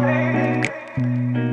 Hey.